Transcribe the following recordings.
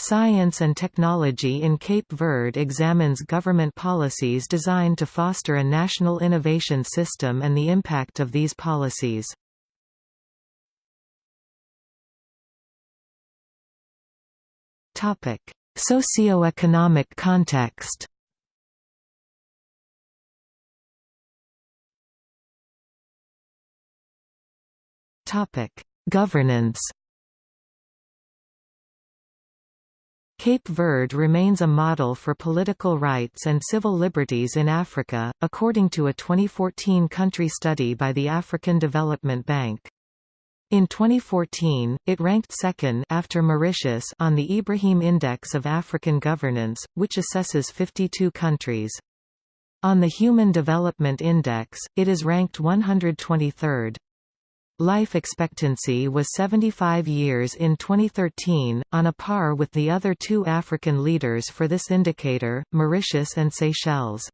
Science and Technology in Cape Verde examines government policies designed to foster a national innovation system and the impact of these policies. Socioeconomic context Governance Cape Verde remains a model for political rights and civil liberties in Africa, according to a 2014 country study by the African Development Bank. In 2014, it ranked second after Mauritius on the Ibrahim Index of African Governance, which assesses 52 countries. On the Human Development Index, it is ranked 123rd. Life expectancy was 75 years in 2013, on a par with the other two African leaders for this indicator, Mauritius and Seychelles.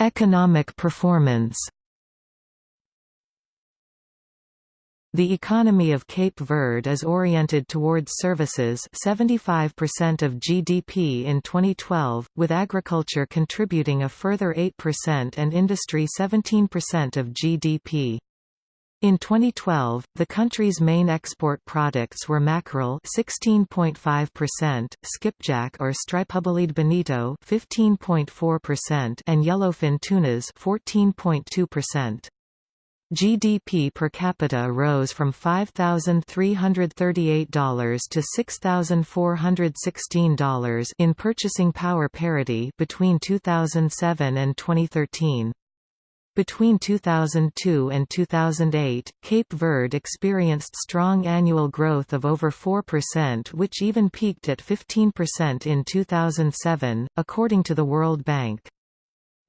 Economic performance The economy of Cape Verde is oriented towards services 75% of GDP in 2012, with agriculture contributing a further 8% and industry 17% of GDP. In 2012, the country's main export products were mackerel 16.5%, skipjack or stripe-bellied bonito 15.4% and yellowfin tunas 14.2%. GDP per capita rose from $5,338 to $6,416 in purchasing power parity between 2007 and 2013. Between 2002 and 2008, Cape Verde experienced strong annual growth of over 4% which even peaked at 15% in 2007, according to the World Bank.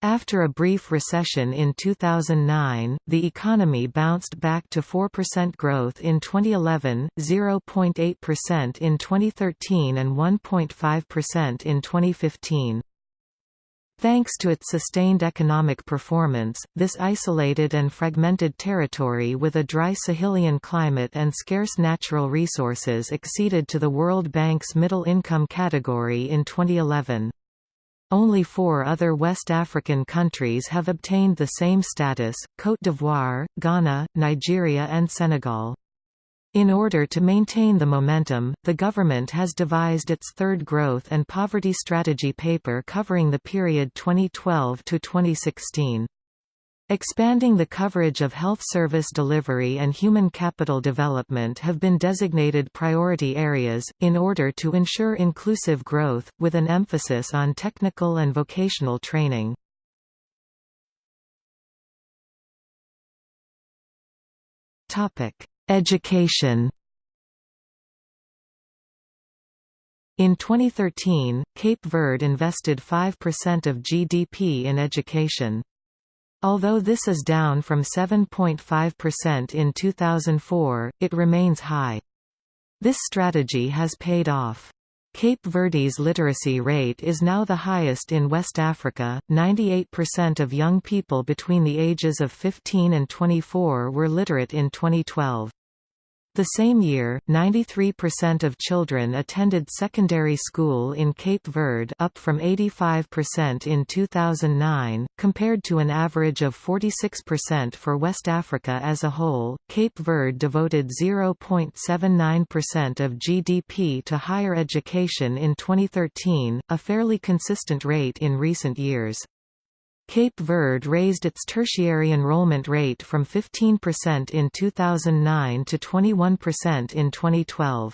After a brief recession in 2009, the economy bounced back to 4% growth in 2011, 0.8% in 2013 and 1.5% in 2015. Thanks to its sustained economic performance, this isolated and fragmented territory with a dry Sahelian climate and scarce natural resources acceded to the World Bank's middle income category in 2011. Only four other West African countries have obtained the same status, Côte d'Ivoire, Ghana, Nigeria and Senegal. In order to maintain the momentum, the government has devised its third growth and poverty strategy paper covering the period 2012 to 2016. Expanding the coverage of health service delivery and human capital development have been designated priority areas, in order to ensure inclusive growth, with an emphasis on technical and vocational training. Education In 2013, Cape Verde invested 5% of GDP in education. Although this is down from 7.5% in 2004, it remains high. This strategy has paid off. Cape Verde's literacy rate is now the highest in West Africa. 98% of young people between the ages of 15 and 24 were literate in 2012. The same year, 93% of children attended secondary school in Cape Verde up from 85% in 2009, compared to an average of 46% for West Africa as a whole. Cape Verde devoted 0.79% of GDP to higher education in 2013, a fairly consistent rate in recent years. Cape Verde raised its tertiary enrollment rate from 15% in 2009 to 21% in 2012.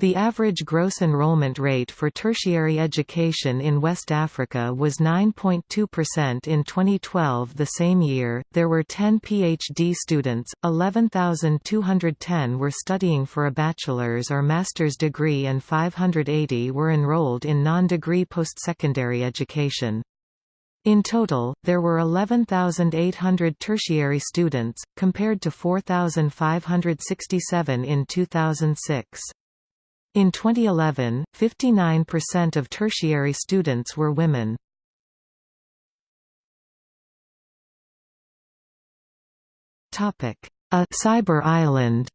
The average gross enrollment rate for tertiary education in West Africa was 9.2% in 2012. The same year, there were 10 PhD students, 11,210 were studying for a bachelor's or master's degree, and 580 were enrolled in non degree post-secondary education. In total, there were 11,800 tertiary students, compared to 4,567 in 2006. In 2011, 59% of tertiary students were women. a cyber island.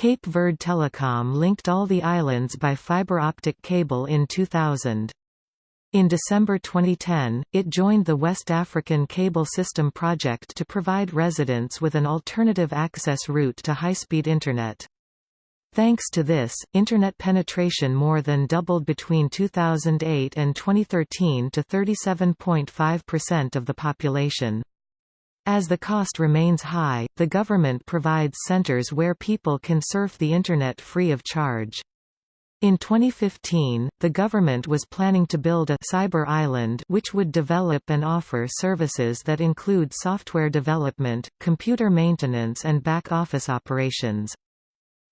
Cape Verde Telecom linked all the islands by fiber optic cable in 2000. In December 2010, it joined the West African Cable System project to provide residents with an alternative access route to high-speed Internet. Thanks to this, Internet penetration more than doubled between 2008 and 2013 to 37.5% of the population. As the cost remains high, the government provides centers where people can surf the Internet free of charge. In 2015, the government was planning to build a cyber island which would develop and offer services that include software development, computer maintenance and back-office operations.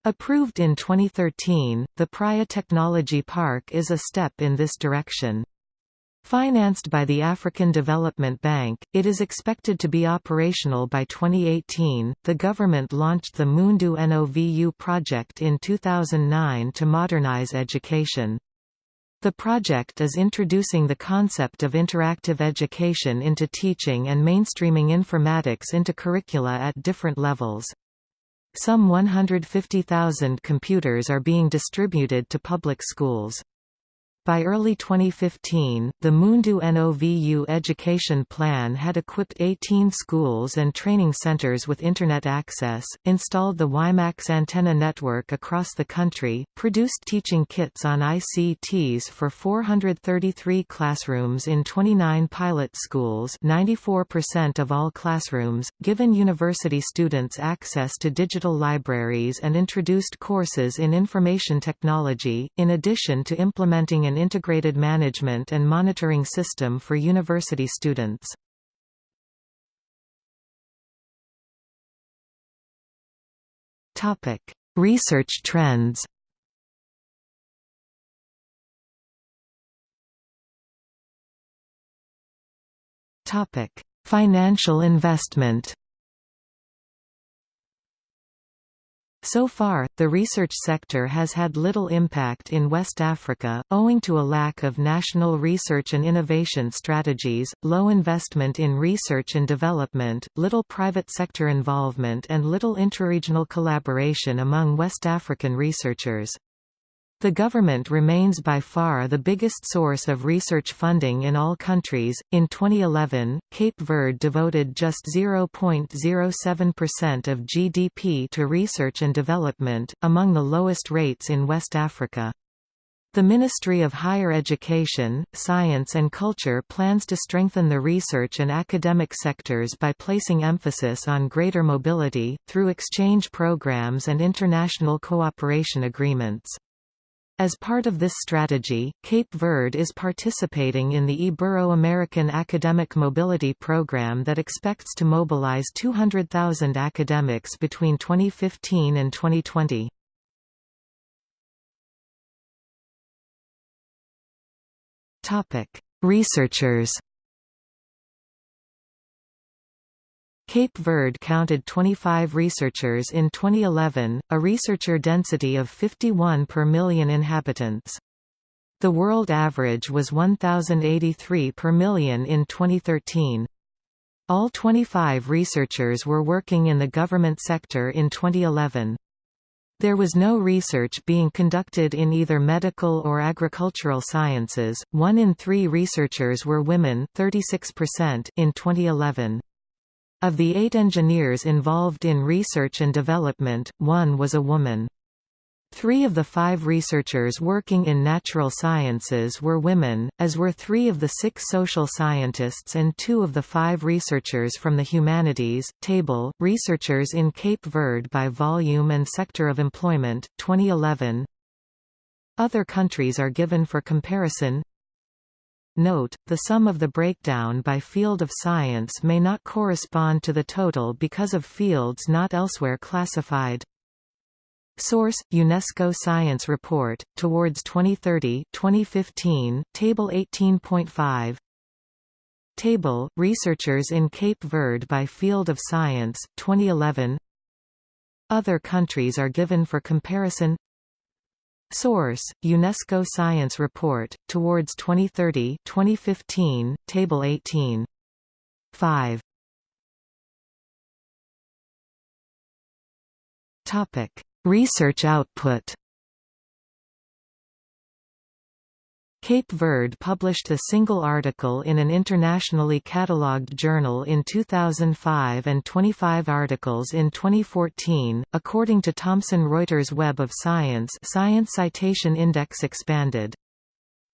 Approved in 2013, the Praia Technology Park is a step in this direction. Financed by the African Development Bank, it is expected to be operational by 2018. The government launched the Mundu Novu project in 2009 to modernize education. The project is introducing the concept of interactive education into teaching and mainstreaming informatics into curricula at different levels. Some 150,000 computers are being distributed to public schools. By early 2015, the Mundu Novu education plan had equipped 18 schools and training centers with Internet access, installed the WiMAX antenna network across the country, produced teaching kits on ICTs for 433 classrooms in 29 pilot schools 94% of all classrooms, given university students access to digital libraries and introduced courses in information technology, in addition to implementing an integrated management and monitoring system for university students. Research trends Financial investment So far, the research sector has had little impact in West Africa, owing to a lack of national research and innovation strategies, low investment in research and development, little private sector involvement and little interregional collaboration among West African researchers. The government remains by far the biggest source of research funding in all countries. In 2011, Cape Verde devoted just 0.07% of GDP to research and development, among the lowest rates in West Africa. The Ministry of Higher Education, Science and Culture plans to strengthen the research and academic sectors by placing emphasis on greater mobility, through exchange programs and international cooperation agreements. As part of this strategy, Cape Verde is participating in the Ibero-American Academic Mobility Program that expects to mobilize 200,000 academics between 2015 and 2020. Researchers Cape Verde counted 25 researchers in 2011, a researcher density of 51 per million inhabitants. The world average was 1,083 per million in 2013. All 25 researchers were working in the government sector in 2011. There was no research being conducted in either medical or agricultural sciences. One in three researchers were women 36% in 2011. Of the eight engineers involved in research and development, one was a woman. Three of the five researchers working in natural sciences were women, as were three of the six social scientists and two of the five researchers from the humanities. Table, Researchers in Cape Verde by volume and sector of employment, 2011 Other countries are given for comparison Note, the sum of the breakdown by field of science may not correspond to the total because of fields not elsewhere classified. Source: UNESCO Science Report Towards 2030, 2015, Table 18.5. Table: Researchers in Cape Verde by field of science, 2011. Other countries are given for comparison. Source: UNESCO Science Report Towards 2030, 2015, Table 18. 5. Topic: Research output. Cape Verde published a single article in an internationally catalogued journal in 2005 and 25 articles in 2014, according to Thomson Reuters Web of Science Science Citation Index expanded.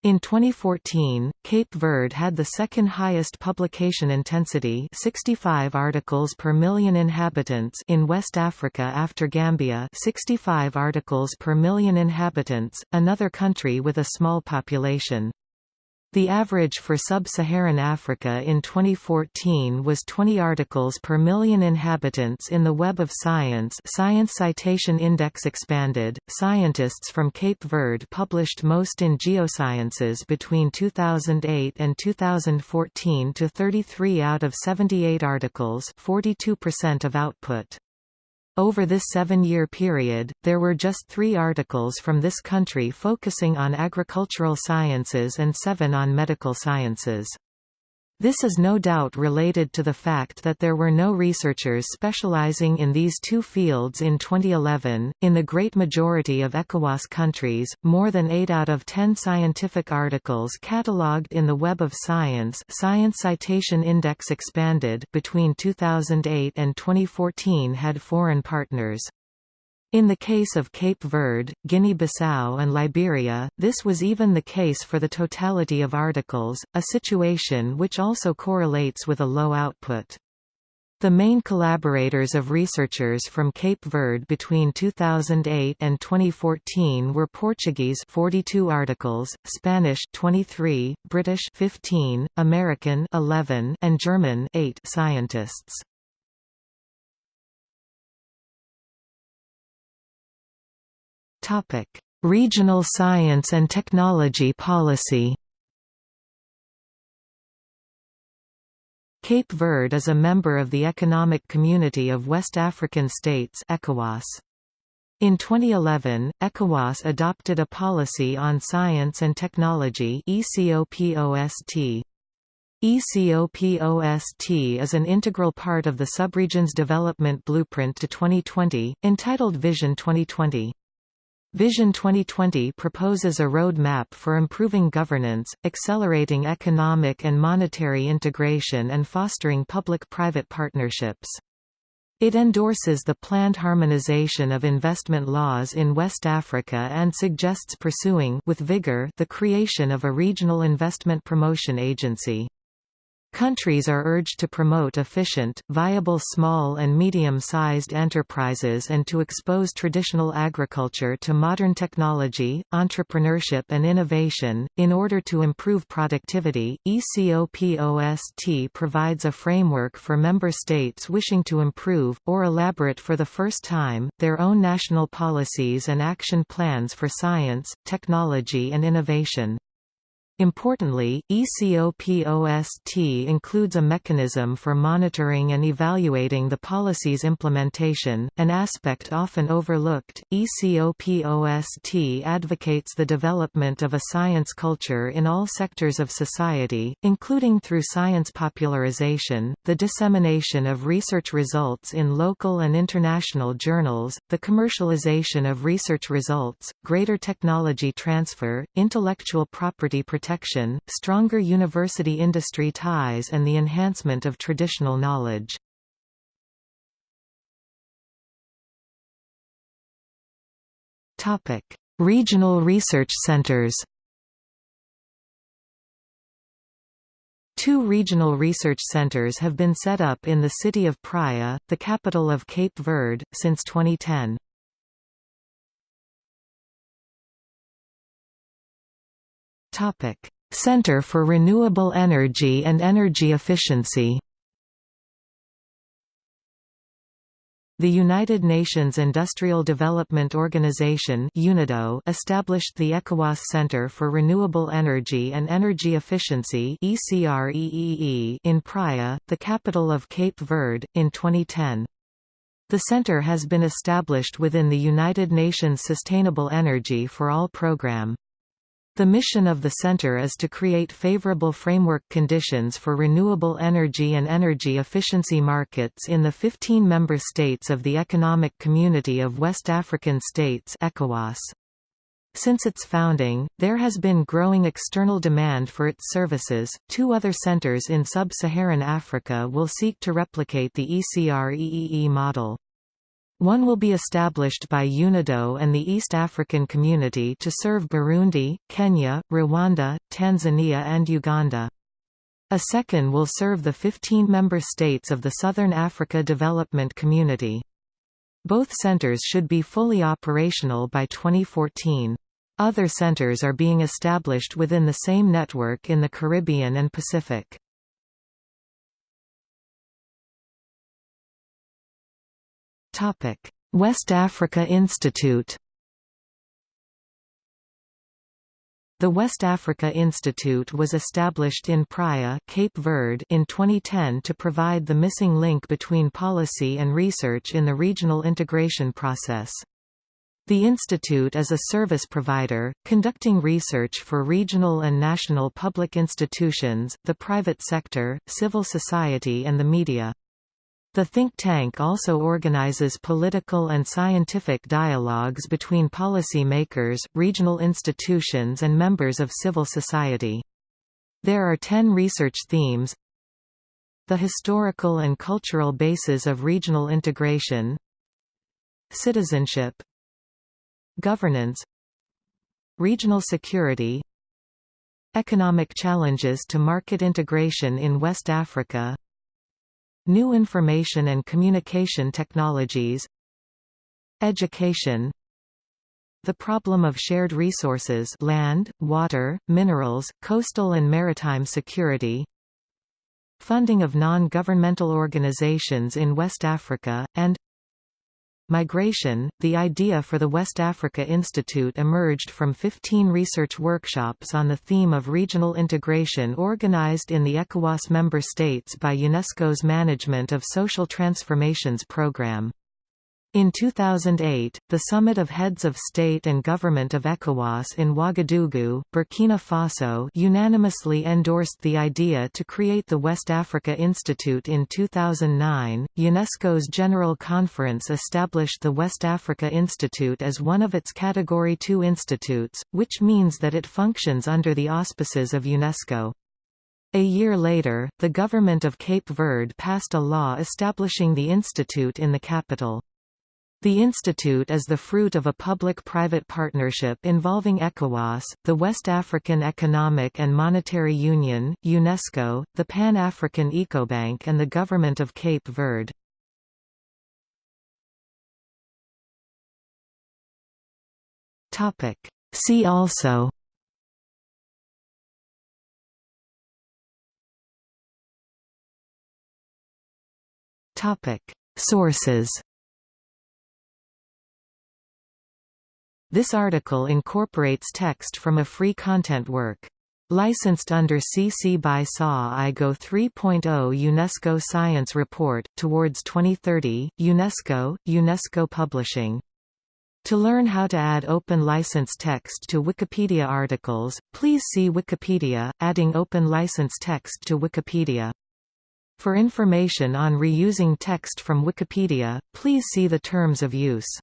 In 2014, Cape Verde had the second highest publication intensity 65 articles per million inhabitants in West Africa after Gambia 65 articles per million inhabitants, another country with a small population. The average for sub-Saharan Africa in 2014 was 20 articles per million inhabitants in the Web of Science Science Citation Index expanded. Scientists from Cape Verde published most in geosciences between 2008 and 2014 to 33 out of 78 articles, 42% of output. Over this seven-year period, there were just three articles from this country focusing on agricultural sciences and seven on medical sciences. This is no doubt related to the fact that there were no researchers specializing in these two fields in 2011. In the great majority of ECOWAS countries, more than 8 out of 10 scientific articles catalogued in the Web of Science Science Citation Index expanded between 2008 and 2014 had foreign partners. In the case of Cape Verde, Guinea-Bissau and Liberia, this was even the case for the totality of articles, a situation which also correlates with a low output. The main collaborators of researchers from Cape Verde between 2008 and 2014 were Portuguese 42 articles, Spanish 23, British 15, American 11, and German 8 scientists. Regional Science and Technology Policy. Cape Verde is a member of the Economic Community of West African States ECOWAS. In 2011, ECOWAS adopted a policy on science and technology ECOPOST. ECOPOST is an integral part of the subregion's development blueprint to 2020, entitled Vision 2020. Vision 2020 proposes a roadmap for improving governance, accelerating economic and monetary integration and fostering public-private partnerships. It endorses the planned harmonization of investment laws in West Africa and suggests pursuing with vigor the creation of a regional investment promotion agency. Countries are urged to promote efficient, viable small and medium-sized enterprises and to expose traditional agriculture to modern technology, entrepreneurship and innovation. In order to improve productivity, ECOPOST provides a framework for member states wishing to improve, or elaborate for the first time, their own national policies and action plans for science, technology and innovation. Importantly, ECOPOST includes a mechanism for monitoring and evaluating the policy's implementation, an aspect often overlooked. ECOPOST advocates the development of a science culture in all sectors of society, including through science popularization, the dissemination of research results in local and international journals, the commercialization of research results, greater technology transfer, intellectual property protection protection, stronger university-industry ties and the enhancement of traditional knowledge. Regional research centers Two regional research centers have been set up in the city of Praia, the capital of Cape Verde, since 2010. Topic: Center for Renewable Energy and Energy Efficiency. The United Nations Industrial Development Organization UNIDO established the ECOWAS Center for Renewable Energy and Energy Efficiency in Praia, the capital of Cape Verde, in 2010. The center has been established within the United Nations Sustainable Energy for All program. The mission of the center is to create favorable framework conditions for renewable energy and energy efficiency markets in the 15 member states of the Economic Community of West African States ECOWAS. Since its founding, there has been growing external demand for its services. Two other centers in sub-Saharan Africa will seek to replicate the ECR-EEE model. One will be established by UNIDO and the East African Community to serve Burundi, Kenya, Rwanda, Tanzania and Uganda. A second will serve the 15 member states of the Southern Africa Development Community. Both centers should be fully operational by 2014. Other centers are being established within the same network in the Caribbean and Pacific. West Africa Institute The West Africa Institute was established in Praia, Cape Verde in 2010 to provide the missing link between policy and research in the regional integration process. The institute is a service provider, conducting research for regional and national public institutions, the private sector, civil society and the media. The think tank also organizes political and scientific dialogues between policymakers, regional institutions and members of civil society. There are ten research themes. The historical and cultural basis of regional integration. Citizenship. Governance. Regional security. Economic challenges to market integration in West Africa New information and communication technologies Education The problem of shared resources land, water, minerals, coastal and maritime security Funding of non-governmental organizations in West Africa, and Migration The idea for the West Africa Institute emerged from 15 research workshops on the theme of regional integration organized in the ECOWAS member states by UNESCO's Management of Social Transformations Program. In 2008, the Summit of Heads of State and Government of ECOWAS in Ouagadougou, Burkina Faso unanimously endorsed the idea to create the West Africa Institute in 2009. UNESCO's General Conference established the West Africa Institute as one of its Category 2 institutes, which means that it functions under the auspices of UNESCO. A year later, the government of Cape Verde passed a law establishing the institute in the capital. The institute is the fruit of a public-private partnership involving ECOWAS, the West African Economic and Monetary Union, UNESCO, the Pan-African Ecobank and the Government of Cape Verde. See also Sources This article incorporates text from a free content work. Licensed under CC by SA IGO 3.0 UNESCO Science Report, Towards 2030, UNESCO, UNESCO Publishing. To learn how to add open license text to Wikipedia articles, please see Wikipedia, adding open license text to Wikipedia. For information on reusing text from Wikipedia, please see the terms of use.